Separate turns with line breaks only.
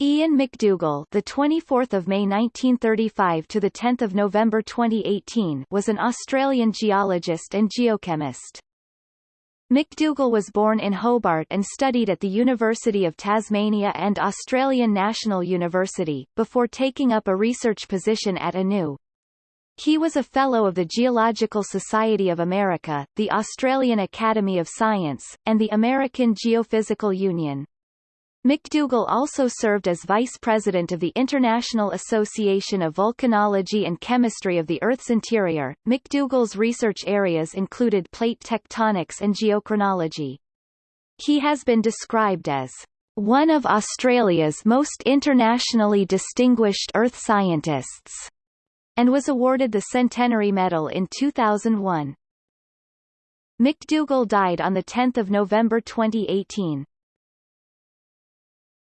Ian McDougall, the 24th of May 1935 to the 10th of November 2018, was an Australian geologist and geochemist. McDougall was born in Hobart and studied at the University of Tasmania and Australian National University, before taking up a research position at ANU. He was a Fellow of the Geological Society of America, the Australian Academy of Science, and the American Geophysical Union. McDougall also served as vice president of the International Association of Volcanology and Chemistry of the Earth's Interior. McDougall's research areas included plate tectonics and geochronology. He has been described as one of Australia's most internationally distinguished earth scientists, and was awarded the Centenary Medal in 2001. McDougall died on 10 November 2018.